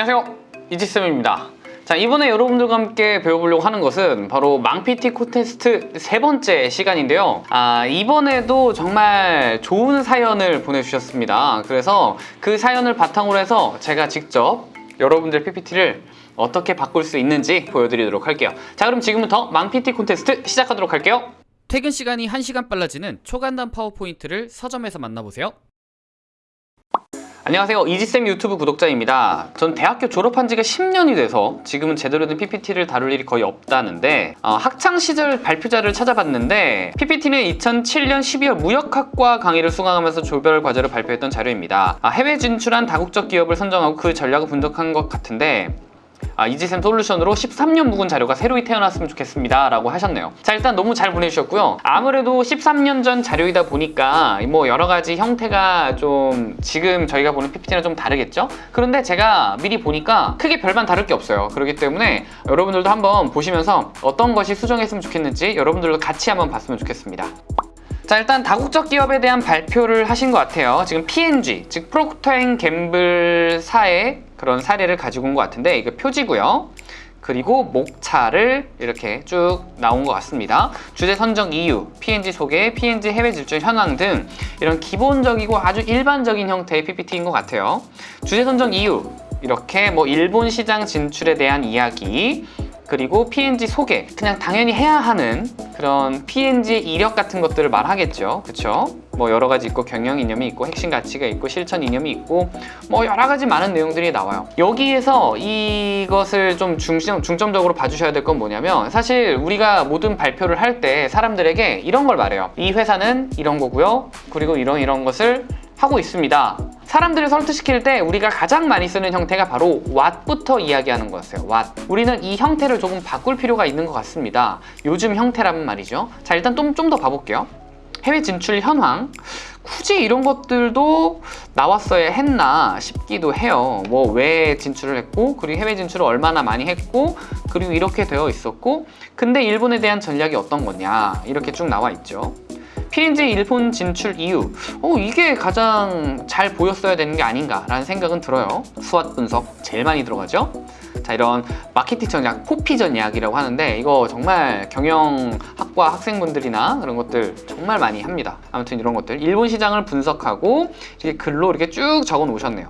안녕하세요. 이지쌤입니다. 자 이번에 여러분들과 함께 배워보려고 하는 것은 바로 망PT 콘테스트 세 번째 시간인데요. 아 이번에도 정말 좋은 사연을 보내주셨습니다. 그래서 그 사연을 바탕으로 해서 제가 직접 여러분들 PPT를 어떻게 바꿀 수 있는지 보여드리도록 할게요. 자 그럼 지금부터 망PT 콘테스트 시작하도록 할게요. 퇴근 시간이 1시간 빨라지는 초간단 파워포인트를 서점에서 만나보세요. 안녕하세요. 이지쌤 유튜브 구독자입니다. 전 대학교 졸업한 지가 10년이 돼서 지금은 제대로 된 PPT를 다룰 일이 거의 없다는데 어, 학창시절 발표자를 찾아봤는데 PPT는 2007년 12월 무역학과 강의를 수강하면서 조별 과제를 발표했던 자료입니다. 아, 해외 진출한 다국적 기업을 선정하고 그 전략을 분석한 것 같은데 아, 이지샘 솔루션으로 13년 묵은 자료가 새로이 태어났으면 좋겠습니다. 라고 하셨네요. 자 일단 너무 잘 보내주셨고요. 아무래도 13년 전 자료이다 보니까 뭐 여러 가지 형태가 좀 지금 저희가 보는 PPT랑 좀 다르겠죠? 그런데 제가 미리 보니까 크게 별반 다를 게 없어요. 그렇기 때문에 여러분들도 한번 보시면서 어떤 것이 수정했으면 좋겠는지 여러분들도 같이 한번 봤으면 좋겠습니다 자 일단 다국적 기업에 대한 발표를 하신 것 같아요. 지금 P&G 즉 프로크터 앤 갬블사의 그런 사례를 가지고 온 것 같은데 이거 표지고요. 그리고 목차를 이렇게 쭉 나온 것 같습니다. 주제 선정 이유, P&G 소개, P&G 해외 진출 현황 등 이런 기본적이고 아주 일반적인 형태의 PPT인 것 같아요. 주제 선정 이유 이렇게 뭐 일본 시장 진출에 대한 이야기 그리고 P&G 소개 그냥 당연히 해야 하는 그런 P&G의 이력 같은 것들을 말하겠죠. 그쵸? 뭐 여러 가지 있고 경영 이념이 있고 핵심 가치가 있고 실천 이념이 있고 뭐 여러 가지 많은 내용들이 나와요. 여기에서 이것을 좀 중점, 중점적으로 봐주셔야 될 건 뭐냐면 사실 우리가 모든 발표를 할 때 사람들에게 이런 걸 말해요. 이 회사는 이런 거고요. 그리고 이런 이런 것을 하고 있습니다. 사람들을 설득시킬 때 우리가 가장 많이 쓰는 형태가 바로 what부터 이야기하는 거였어요. what. 우리는 이 형태를 조금 바꿀 필요가 있는 것 같습니다. 요즘 형태라면 말이죠. 자 일단 좀더 봐볼게요. 해외 진출 현황. 굳이 이런 것들도 나왔어야 했나 싶기도 해요. 뭐 왜 진출을 했고 그리고 해외 진출을 얼마나 많이 했고 그리고 이렇게 되어 있었고 근데 일본에 대한 전략이 어떤 거냐 이렇게 쭉 나와 있죠 P&G 일본 진출 이유. 어 이게 가장 잘 보였어야 되는 게 아닌가 라는 생각은 들어요. 수완 분석 제일 많이 들어가죠? 자 이런 마케팅 전략 포피 전략이라고 하는데 이거 정말 경영학과 학생분들이나 그런 것들 정말 많이 합니다. 아무튼 이런 것들. 일본 시장을 분석하고 이렇게 글로 이렇게 쭉 적어 놓으셨네요.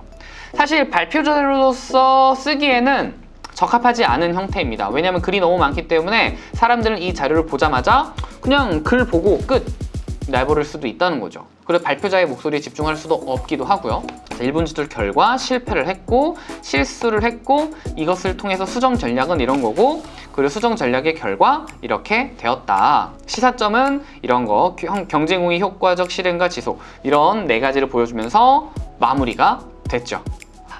사실 발표자료로서 쓰기에는 적합하지 않은 형태입니다. 왜냐하면 글이 너무 많기 때문에 사람들은 이 자료를 보자마자 그냥 글 보고 끝 내버릴 수도 있다는 거죠. 그리고 발표자의 목소리에 집중할 수도 없기도 하고요. 자, 일본 지도 결과 실패를 했고 실수를 했고 이것을 통해서 수정 전략은 이런 거고 그리고 수정 전략의 결과 이렇게 되었다. 시사점은 이런 거 경쟁 후의 효과적 실행과 지속 이런 네 가지를 보여주면서 마무리가 됐죠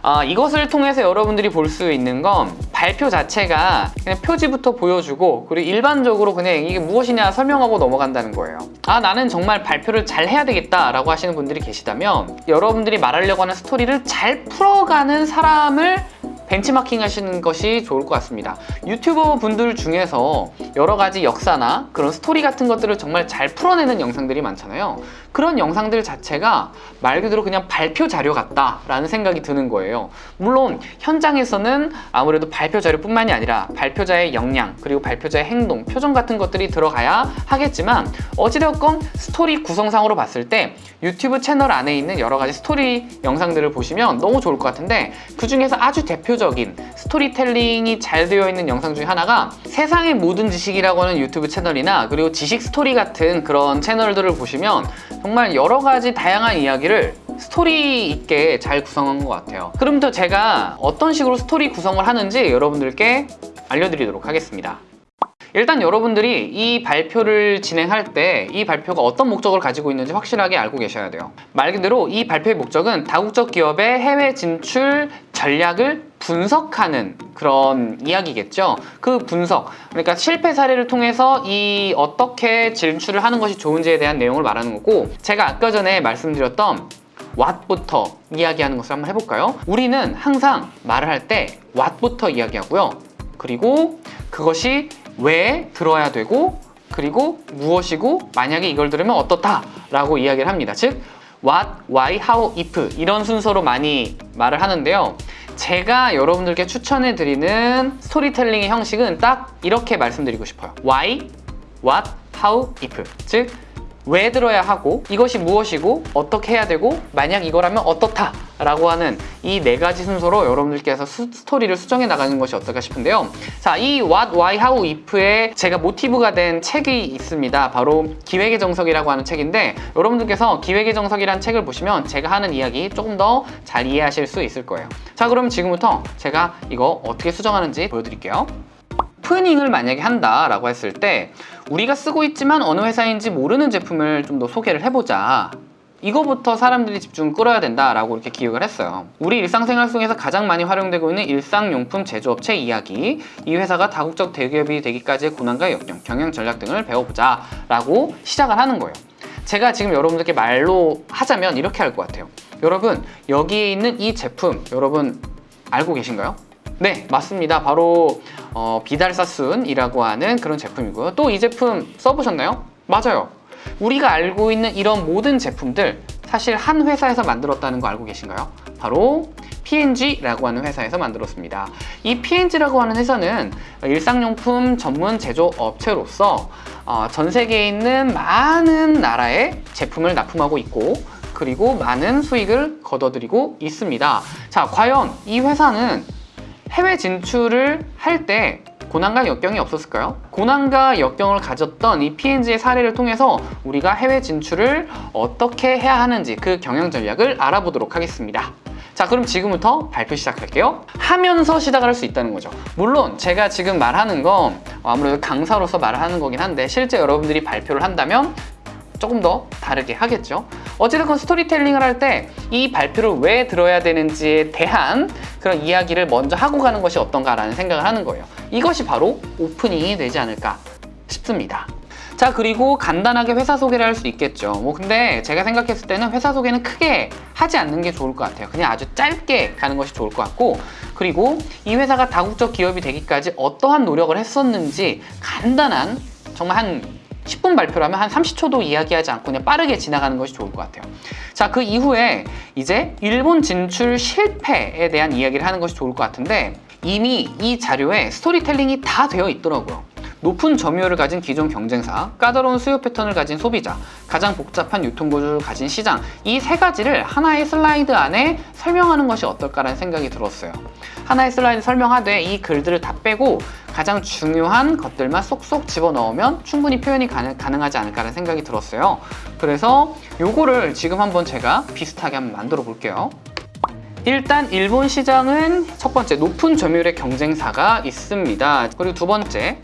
아, 이것을 통해서 여러분들이 볼 수 있는 건 발표 자체가 그냥 표지부터 보여주고 그리고 일반적으로 그냥 이게 무엇이냐 설명하고 넘어간다는 거예요. 아 나는 정말 발표를 잘 해야 되겠다 라고 하시는 분들이 계시다면 여러분들이 말하려고 하는 스토리를 잘 풀어가는 사람을 벤치마킹 하시는 것이 좋을 것 같습니다. 유튜버 분들 중에서 여러 가지 역사나 그런 스토리 같은 것들을 정말 잘 풀어내는 영상들이 많잖아요. 그런 영상들 자체가 말 그대로 그냥 발표 자료 같다 라는 생각이 드는 거예요. 물론 현장에서는 아무래도 발표 자료뿐만이 아니라 발표자의 역량 그리고 발표자의 행동, 표정 같은 것들이 들어가야 하겠지만 어찌되었건 스토리 구성상으로 봤을 때 유튜브 채널 안에 있는 여러 가지 스토리 영상들을 보시면 너무 좋을 것 같은데 그 중에서 아주 대표적인 스토리텔링이 잘 되어 있는 영상 중에 하나가 세상의 모든 지식이라고 하는 유튜브 채널이나 그리고 지식 스토리 같은 그런 채널들을 보시면 정말 여러 가지 다양한 이야기를 스토리 있게 잘 구성한 것 같아요. 지금부터 제가 어떤 식으로 스토리 구성을 하는지 여러분들께 알려드리도록 하겠습니다 일단 여러분들이 이 발표를 진행할 때 이 발표가 어떤 목적을 가지고 있는지 확실하게 알고 계셔야 돼요. 말 그대로 이 발표의 목적은 다국적 기업의 해외 진출 전략을 분석하는 그런 이야기겠죠? 그 분석 그러니까 실패 사례를 통해서 이 어떻게 진출을 하는 것이 좋은지에 대한 내용을 말하는 거고 제가 아까 전에 말씀드렸던 what부터 이야기하는 것을 한번 해볼까요? 우리는 항상 말을 할때 what부터 이야기하고요. 그리고 그것이 왜 들어야 되고 그리고 무엇이고 만약에 이걸 들으면 어떻다 라고 이야기를 합니다 즉 what, why, how, if 이런 순서로 많이 말을 하는데요 제가 여러분들께 추천해 드리는 스토리텔링의 형식은 딱 이렇게 말씀드리고 싶어요. Why, What, How, If. 즉, 왜 들어야 하고 이것이 무엇이고 어떻게 해야 되고 만약 이거라면 어떻다 라고 하는 이 네 가지 순서로 여러분들께서 수- 스토리를 수정해 나가는 것이 어떨까 싶은데요. 자이 What, Why, How, If에 제가 모티브가 된 책이 있습니다. 바로 기획의 정석이라고 하는 책인데 여러분들께서 기획의 정석이라는 책을 보시면 제가 하는 이야기 조금 더 잘 이해하실 수 있을 거예요. 자 그럼 지금부터 제가 이거 어떻게 수정하는지 보여드릴게요 오프닝을 만약에 한다라고 했을 때 우리가 쓰고 있지만 어느 회사인지 모르는 제품을 좀 더 소개를 해보자. 이거부터 사람들이 집중 끌어야 된다라고 이렇게 기획을 했어요. 우리 일상생활 속에서 가장 많이 활용되고 있는 일상용품 제조업체 이야기. 이 회사가 다국적 대기업이 되기까지의 고난과 역경, 경영 전략 등을 배워보자 라고 시작을 하는 거예요. 제가 지금 여러분들께 말로 하자면 이렇게 할 것 같아요. 여러분 여기에 있는 이 제품 여러분 알고 계신가요? 네, 맞습니다. 바로 어, 비달사순이라고 하는 그런 제품이고요. 또 이 제품 써보셨나요? 맞아요. 우리가 알고 있는 이런 모든 제품들 사실 한 회사에서 만들었다는 거 알고 계신가요? 바로 P&G라고 하는 회사에서 만들었습니다. 이 P&G라고 하는 회사는 일상용품 전문 제조 업체로서 어, 전 세계에 있는 많은 나라에 제품을 납품하고 있고 그리고 많은 수익을 거둬들이고 있습니다. 자, 과연 이 회사는 해외 진출을 할 때 고난과 역경이 없었을까요? 고난과 역경을 가졌던 이 P&G의 사례를 통해서 우리가 해외 진출을 어떻게 해야 하는지 그 경영 전략을 알아보도록 하겠습니다. 자 그럼 지금부터 발표 시작할게요 하면서 시작을 할 수 있다는 거죠 물론 제가 지금 말하는 건 아무래도 강사로서 말을 하는 거긴 한데 실제 여러분들이 발표를 한다면 조금 더 다르게 하겠죠. 어찌됐건 스토리텔링을 할 때 이 발표를 왜 들어야 되는지에 대한 그런 이야기를 먼저 하고 가는 것이 어떤가라는 생각을 하는 거예요. 이것이 바로 오프닝이 되지 않을까 싶습니다. 자 그리고 간단하게 회사 소개를 할 수 있겠죠 뭐 근데 제가 생각했을 때는 회사 소개는 크게 하지 않는 게 좋을 것 같아요 그냥 아주 짧게 가는 것이 좋을 것 같고 그리고 이 회사가 다국적 기업이 되기까지 어떠한 노력을 했었는지 간단한 정말 한 10분 발표라면 한 30초도 이야기하지 않고 그냥 빠르게 지나가는 것이 좋을 것 같아요. 자, 그 이후에 이제 일본 진출 실패에 대한 이야기를 하는 것이 좋을 것 같은데 이미 이 자료에 스토리텔링이 다 되어 있더라고요. 높은 점유율을 가진 기존 경쟁사, 까다로운 수요 패턴을 가진 소비자, 가장 복잡한 유통구조를 가진 시장 이 세 가지를 하나의 슬라이드 안에 설명하는 것이 어떨까라는 생각이 들었어요. 하나의 슬라이드 설명하되 이 글들을 다 빼고 가장 중요한 것들만 쏙쏙 집어넣으면 충분히 표현이 가능, 가능하지 않을까라는 생각이 들었어요. 그래서 요거를 지금 한번 제가 비슷하게 한번 만들어 볼게요. 일단 일본 시장은 첫 번째 높은 점유율의 경쟁사가 있습니다. 그리고 두 번째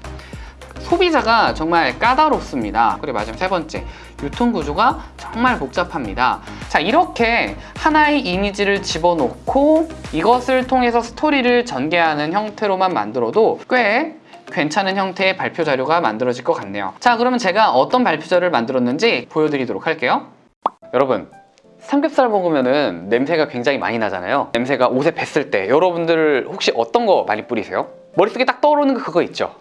소비자가 정말 까다롭습니다. 그리고 마지막 세 번째, 유통 구조가 정말 복잡합니다. 자, 이렇게 하나의 이미지를 집어넣고 이것을 통해서 스토리를 전개하는 형태로만 만들어도 꽤 괜찮은 형태의 발표 자료가 만들어질 것 같네요. 자, 그러면 제가 어떤 발표 자료를 만들었는지 보여드리도록 할게요. 여러분, 삼겹살 먹으면은 냄새가 굉장히 많이 나잖아요. 냄새가 옷에 뱄을 때 여러분들 혹시 어떤 거 많이 뿌리세요? 머릿속에 딱 떠오르는 거 그거 있죠?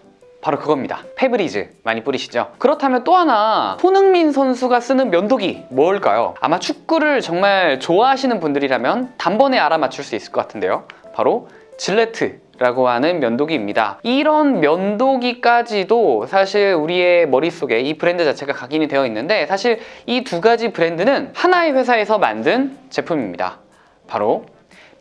바로 그겁니다. 페브리즈 많이 뿌리시죠? 그렇다면 또 하나 손흥민 선수가 쓰는 면도기 뭘까요? 아마 축구를 정말 좋아하시는 분들이라면 단번에 알아맞힐 수 있을 것 같은데요. 바로 질레트 라고 하는 면도기입니다. 이런 면도기까지도 사실 우리의 머릿속에 이 브랜드 자체가 각인이 되어 있는데 사실 이 두 가지 브랜드는 하나의 회사에서 만든 제품입니다. 바로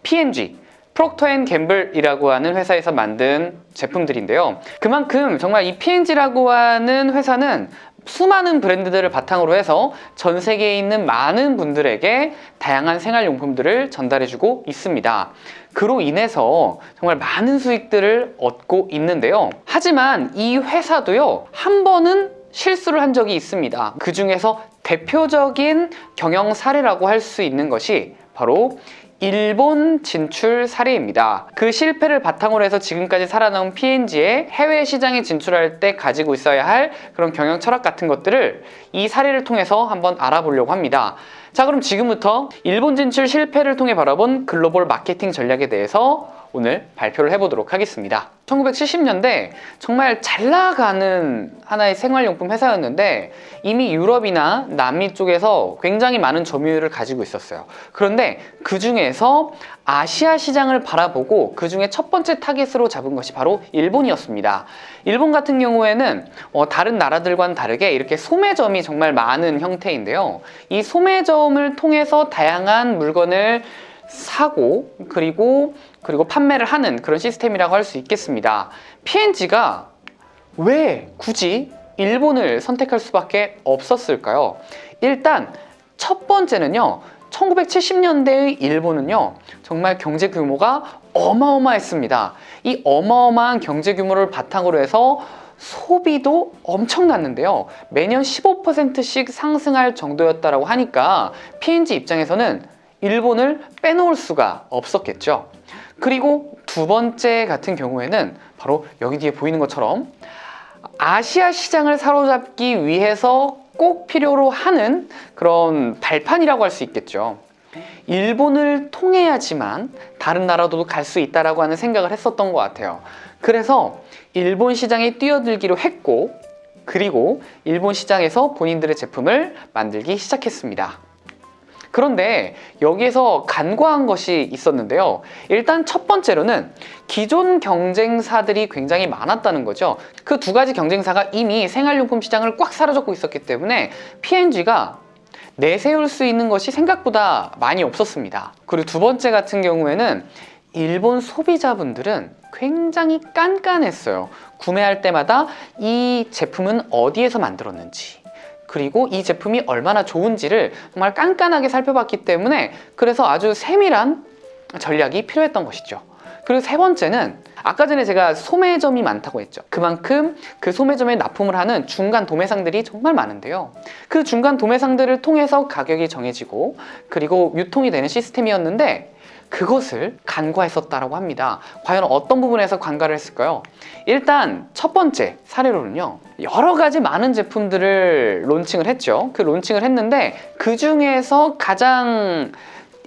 P&G 프록터 앤 갬블이라고 하는 회사에서 만든 제품들인데요. 그만큼 정말 이 P&G라고 하는 회사는 수많은 브랜드들을 바탕으로 해서 전 세계에 있는 많은 분들에게 다양한 생활용품들을 전달해주고 있습니다. 그로 인해서 정말 많은 수익들을 얻고 있는데요. 하지만 이 회사도요, 한 번은 실수를 한 적이 있습니다. 그 중에서 대표적인 경영 사례라고 할 수 있는 것이 바로 일본 진출 사례입니다. 그 실패를 바탕으로 해서 지금까지 살아남은 P&G의 해외 시장에 진출할 때 가지고 있어야 할 그런 경영 철학 같은 것들을 이 사례를 통해서 한번 알아보려고 합니다. 자, 그럼 지금부터 일본 진출 실패를 통해 바라본 글로벌 마케팅 전략에 대해서 오늘 발표를 해보도록 하겠습니다. 1970년대 정말 잘 나가는 하나의 생활용품 회사였는데 이미 유럽이나 남미 쪽에서 굉장히 많은 점유율을 가지고 있었어요. 그런데 그 중에서 아시아 시장을 바라보고 그 중에 첫 번째 타겟으로 잡은 것이 바로 일본이었습니다. 일본 같은 경우에는 어, 다른 나라들과는 다르게 이렇게 소매점이 정말 많은 형태인데요. 이 소매점을 통해서 다양한 물건을 사고 그리고 그리고 판매를 하는 그런 시스템이라고 할 수 있겠습니다. P&G가 왜 굳이 일본을 선택할 수밖에 없었을까요? 일단 첫 번째는요. 1970년대의 일본은요. 정말 경제 규모가 어마어마했습니다. 이 어마어마한 경제 규모를 바탕으로 해서 소비도 엄청났는데요. 매년 15%씩 상승할 정도였다라고 하니까 P&G 입장에서는 일본을 빼놓을 수가 없었겠죠. 그리고 두 번째 같은 경우에는 바로 여기 뒤에 보이는 것처럼 아시아 시장을 사로잡기 위해서 꼭 필요로 하는 그런 발판이라고 할 수 있겠죠. 일본을 통해야지만 다른 나라도 갈 수 있다라고 하는 생각을 했었던 것 같아요. 그래서 일본 시장에 뛰어들기로 했고, 그리고 일본 시장에서 본인들의 제품을 만들기 시작했습니다. 그런데 여기에서 간과한 것이 있었는데요. 일단 첫 번째로는 기존 경쟁사들이 굉장히 많았다는 거죠. 그 두 가지 경쟁사가 이미 생활용품 시장을 꽉 사로잡고 있었기 때문에 P&G가 내세울 수 있는 것이 생각보다 많이 없었습니다. 그리고 두 번째 같은 경우에는 일본 소비자분들은 굉장히 깐깐했어요. 구매할 때마다 이 제품은 어디에서 만들었는지, 그리고 이 제품이 얼마나 좋은지를 정말 깐깐하게 살펴봤기 때문에 그래서 아주 세밀한 전략이 필요했던 것이죠. 그리고 세 번째는 아까 전에 제가 소매점이 많다고 했죠. 그만큼 그 소매점에 납품을 하는 중간 도매상들이 정말 많은데요. 그 중간 도매상들을 통해서 가격이 정해지고 그리고 유통이 되는 시스템이었는데 그것을 간과했었다라고 합니다. 과연 어떤 부분에서 간과를 했을까요? 일단 첫 번째 사례로는요. 여러 가지 많은 제품들을 론칭을 했죠. 그 론칭을 했는데 그 중에서 가장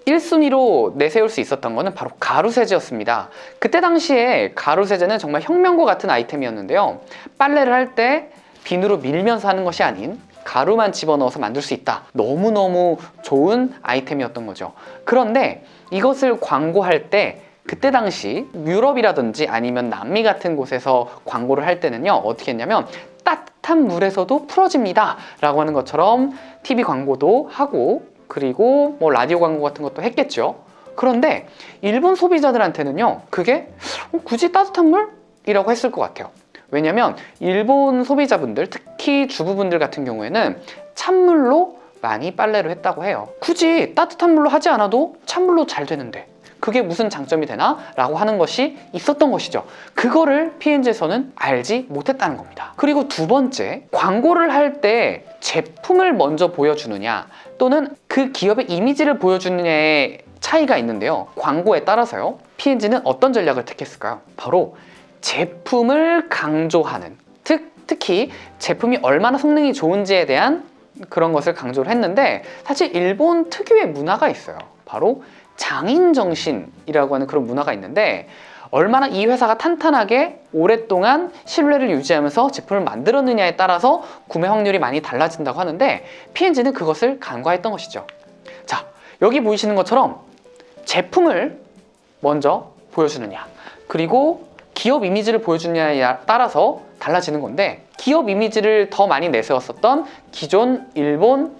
1순위로 내세울 수 있었던 것은 바로 가루세제였습니다. 그때 당시에 가루세제는 정말 혁명과 같은 아이템이었는데요. 빨래를 할 때 비누로 밀면서 하는 것이 아닌 가루만 집어넣어서 만들 수 있다. 너무너무 좋은 아이템이었던 거죠. 그런데 이것을 광고할 때 그때 당시 유럽이라든지 아니면 남미 같은 곳에서 광고를 할 때는요 어떻게 했냐면 따뜻한 물에서도 풀어집니다 라고 하는 것처럼 TV 광고도 하고 그리고 뭐 라디오 광고 같은 것도 했겠죠. 그런데 일본 소비자들한테는요 그게 어, 굳이 따뜻한 물 이라고 했을 것 같아요. 왜냐면 일본 소비자분들 특히 주부분들 같은 경우에는 찬물로 많이 빨래를 했다고 해요. 굳이 따뜻한 물로 하지 않아도 찬물로 잘 되는데 그게 무슨 장점이 되나? 라고 하는 것이 있었던 것이죠. 그거를 P&G에서는 알지 못했다는 겁니다. 그리고 두 번째 광고를 할 때 제품을 먼저 보여주느냐 또는 그 기업의 이미지를 보여주느냐의 차이가 있는데요. 광고에 따라서요. P&G는 어떤 전략을 택했을까요? 바로 제품을 강조하는 특, 특히 제품이 얼마나 성능이 좋은지에 대한 그런 것을 강조를 했는데 사실 일본 특유의 문화가 있어요. 바로 장인 정신이라고 하는 그런 문화가 있는데 얼마나 이 회사가 탄탄하게 오랫동안 신뢰를 유지하면서 제품을 만들었느냐에 따라서 구매 확률이 많이 달라진다고 하는데 P&G는 그것을 간과했던 것이죠. 자 여기 보이시는 것처럼 제품을 먼저 보여주느냐 그리고 기업 이미지를 보여주느냐에 따라서 달라지는 건데 기업 이미지를 더 많이 내세웠었던 기존 일본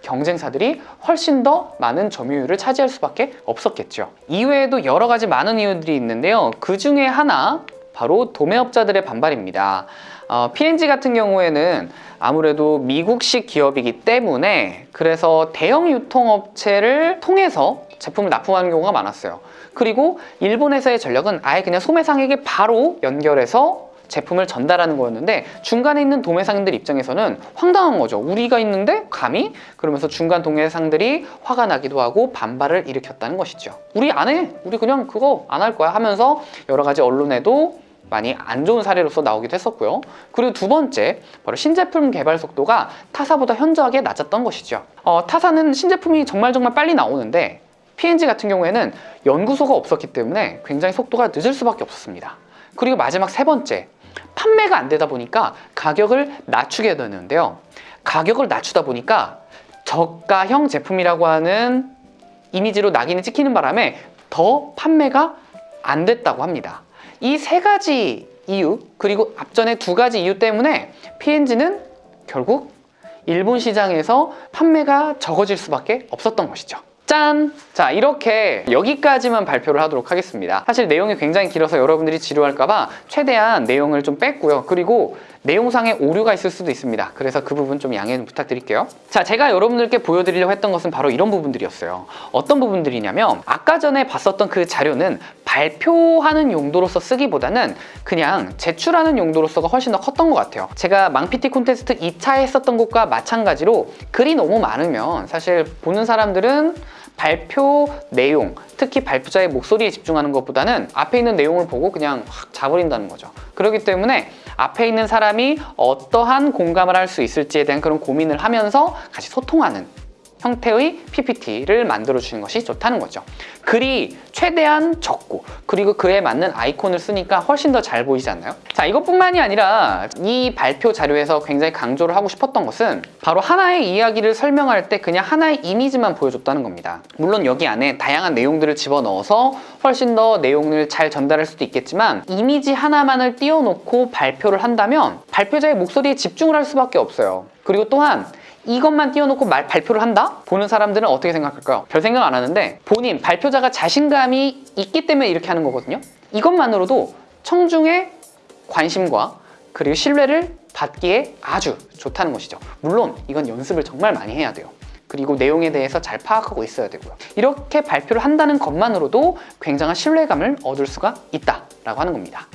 경쟁사들이 훨씬 더 많은 점유율을 차지할 수밖에 없었겠죠. 이외에도 여러 가지 많은 이유들이 있는데요. 그 중에 하나 바로 도매업자들의 반발입니다. 어, P&G 같은 경우에는 아무래도 미국식 기업이기 때문에 그래서 대형 유통업체를 통해서 제품을 납품하는 경우가 많았어요. 그리고 일본에서의 전략은 아예 그냥 소매상에게 바로 연결해서 제품을 전달하는 거였는데 중간에 있는 도매상들 입장에서는 황당한 거죠 우리가 있는데 감히? 그러면서 중간 도매상들이 화가 나기도 하고 반발을 일으켰다는 것이죠 우리 안 해! 우리 그냥 그거 안 할 거야 하면서 여러 가지 언론에도 많이 안 좋은 사례로서 나오기도 했었고요 그리고 두 번째 바로 신제품 개발 속도가 타사보다 현저하게 낮았던 것이죠 어, 타사는 신제품이 정말 정말 빨리 나오는데 PNG 같은 경우에는 연구소가 없었기 때문에 굉장히 속도가 늦을 수밖에 없었습니다. 그리고 마지막 세 번째, 판매가 안 되다 보니까 가격을 낮추게 되는데요. 가격을 낮추다 보니까 저가형 제품이라고 하는 이미지로 낙인이 찍히는 바람에 더 판매가 안 됐다고 합니다. 이 세 가지 이유 그리고 앞전에 두 가지 이유 때문에 P&G는 결국 일본 시장에서 판매가 적어질 수밖에 없었던 것이죠. 짠! 자, 이렇게 여기까지만 발표를 하도록 하겠습니다. 사실 내용이 굉장히 길어서 여러분들이 지루할까봐 최대한 내용을 좀 뺐고요. 그리고 내용상에 오류가 있을 수도 있습니다. 그래서 그 부분 좀 양해 좀 부탁드릴게요. 자, 제가 여러분들께 보여드리려고 했던 것은 바로 이런 부분들이었어요. 어떤 부분들이냐면 아까 전에 봤었던 그 자료는 발표하는 용도로서 쓰기보다는 그냥 제출하는 용도로서가 훨씬 더 컸던 것 같아요. 제가 망피티 콘테스트 2차 했었던 것과 마찬가지로 글이 너무 많으면 사실 보는 사람들은 발표 내용, 특히 발표자의 목소리에 집중하는 것보다는 앞에 있는 내용을 보고 그냥 확 자버린다는 거죠. 그렇기 때문에 앞에 있는 사람이 어떠한 공감을 할 수 있을지에 대한 그런 고민을 하면서 같이 소통하는 형태의 PPT를 만들어 주는 것이 좋다는 거죠. 글이 최대한 적고 그리고 그에 맞는 아이콘을 쓰니까 훨씬 더 잘 보이지 않나요? 자 이것뿐만이 아니라 이 발표 자료에서 굉장히 강조를 하고 싶었던 것은 바로 하나의 이야기를 설명할 때 그냥 하나의 이미지만 보여줬다는 겁니다. 물론 여기 안에 다양한 내용들을 집어넣어서 훨씬 더 내용을 잘 전달할 수도 있겠지만 이미지 하나만을 띄워놓고 발표를 한다면 발표자의 목소리에 집중을 할 수밖에 없어요. 그리고 또한 이것만 띄워놓고 말 발표를 한다? 보는 사람들은 어떻게 생각할까요? 별 생각 안 하는데 본인 발표자가 자신감이 있기 때문에 이렇게 하는 거거든요. 이것만으로도 청중의 관심과 그리고 신뢰를 받기에 아주 좋다는 것이죠. 물론 이건 연습을 정말 많이 해야 돼요. 그리고 내용에 대해서 잘 파악하고 있어야 되고요. 이렇게 발표를 한다는 것만으로도 굉장한 신뢰감을 얻을 수가 있다라고 하는 겁니다.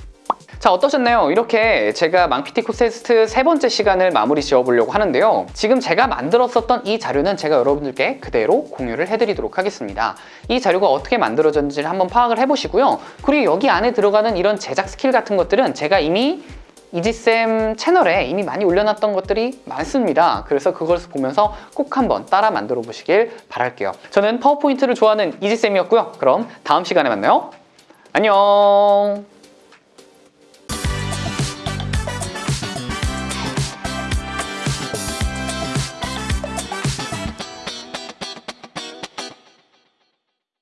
자 어떠셨나요? 이렇게 제가 망피티 콘테스트 세 번째 시간을 마무리 지어보려고 하는데요. 지금 제가 만들었었던 이 자료는 제가 여러분들께 그대로 공유를 해드리도록 하겠습니다. 이 자료가 어떻게 만들어졌는지를 한번 파악을 해보시고요. 그리고 여기 안에 들어가는 이런 제작 스킬 같은 것들은 제가 이미 이지쌤 채널에 이미 많이 올려놨던 것들이 많습니다. 그래서 그걸 보면서 꼭 한번 따라 만들어 보시길 바랄게요. 저는 파워포인트를 좋아하는 이지쌤이었고요. 그럼 다음 시간에 만나요. 안녕!